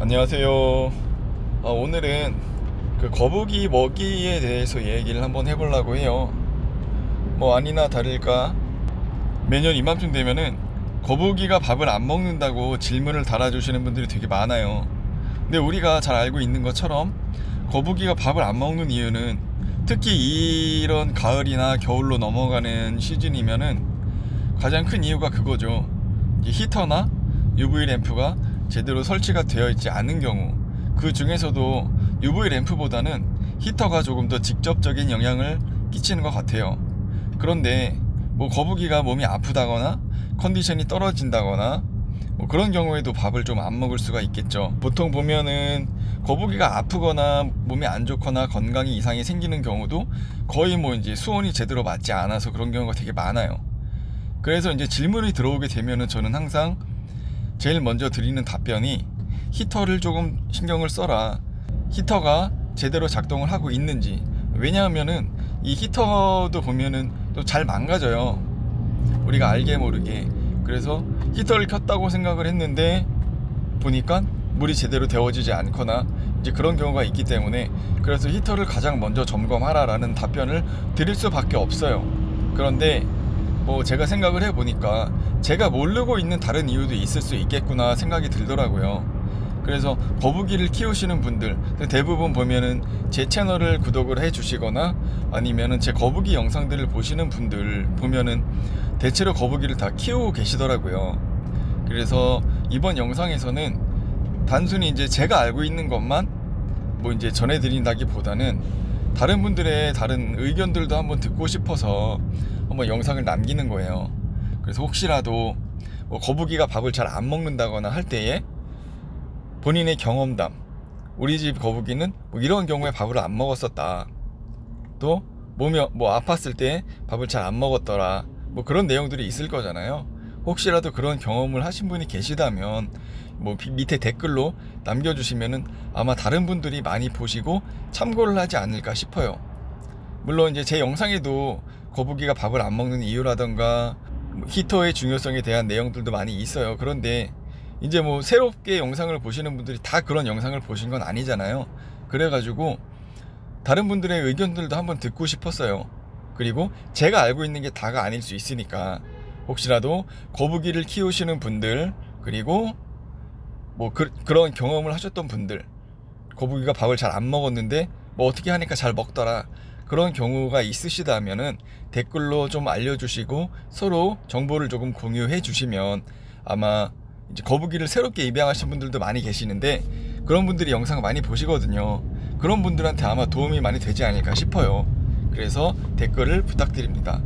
안녕하세요. 아, 오늘은 그 거북이 먹이에 대해서 얘기를 한번 해보려고 해요. 뭐 아니나 다를까 매년 이맘쯤 되면은 거북이가 밥을 안 먹는다고 질문을 달아주시는 분들이 되게 많아요. 근데 우리가 잘 알고 있는 것처럼 거북이가 밥을 안 먹는 이유는 특히 이런 가을이나 겨울로 넘어가는 시즌이면은 가장 큰 이유가 그거죠. 이 히터나 UV 램프가 제대로 설치가 되어 있지 않은 경우 그 중에서도 UV 램프보다는 히터가 조금 더 직접적인 영향을 끼치는 것 같아요. 그런데 뭐 거북이가 몸이 아프다거나 컨디션이 떨어진다거나 뭐 그런 경우에도 밥을 좀 안 먹을 수가 있겠죠. 보통 보면은 거북이가 아프거나 몸이 안 좋거나 건강에 이상이 생기는 경우도 거의 뭐 이제 수온이 제대로 맞지 않아서 그런 경우가 되게 많아요. 그래서 이제 질문이 들어오게 되면은 저는 항상 제일 먼저 드리는 답변이 히터를 조금 신경을 써라. 히터가 제대로 작동을 하고 있는지. 왜냐하면은 이 히터도 보면은 또 잘 망가져요. 우리가 알게 모르게. 그래서 히터를 켰다고 생각을 했는데 보니까 물이 제대로 데워지지 않거나 이제 그런 경우가 있기 때문에 그래서 히터를 가장 먼저 점검하라라는 답변을 드릴 수밖에 없어요. 그런데 뭐 제가 생각을 해보니까 제가 모르고 있는 다른 이유도 있을 수 있겠구나 생각이 들더라고요. 그래서 거북이를 키우시는 분들 대부분 보면은 제 채널을 구독을 해 주시거나 아니면은 제 거북이 영상들을 보시는 분들 보면은 대체로 거북이를 다 키우고 계시더라고요. 그래서 이번 영상에서는 단순히 이제 제가 알고 있는 것만 뭐 이제 전해드린다기보다는 다른 분들의 다른 의견들도 한번 듣고 싶어서 한번 영상을 남기는 거예요. 그래서 혹시라도 뭐 거북이가 밥을 잘 안 먹는다거나 할 때에 본인의 경험담, 우리 집 거북이는 뭐 이런 경우에 밥을 안 먹었었다. 또 몸이 뭐 아팠을 때 밥을 잘 안 먹었더라. 뭐 그런 내용들이 있을 거잖아요. 혹시라도 그런 경험을 하신 분이 계시다면 뭐 비- 밑에 댓글로 남겨주시면은 아마 다른 분들이 많이 보시고 참고를 하지 않을까 싶어요. 물론 이제 제 영상에도 거북이가 밥을 안 먹는 이유라던가 뭐 히터의 중요성에 대한 내용들도 많이 있어요. 그런데 이제 뭐 새롭게 영상을 보시는 분들이 다 그런 영상을 보신 건 아니잖아요. 그래가지고 다른 분들의 의견들도 한번 듣고 싶었어요. 그리고 제가 알고 있는 게 다가 아닐 수 있으니까 혹시라도 거북이를 키우시는 분들 그리고 뭐 그, 그런 경험을 하셨던 분들 거북이가 밥을 잘 안 먹었는데 뭐 어떻게 하니까 잘 먹더라 그런 경우가 있으시다면은 댓글로 좀 알려주시고 서로 정보를 조금 공유해 주시면 아마 이제 거북이를 새롭게 입양하신 분들도 많이 계시는데 그런 분들이 영상 많이 보시거든요. 그런 분들한테 아마 도움이 많이 되지 않을까 싶어요. 그래서 댓글을 부탁드립니다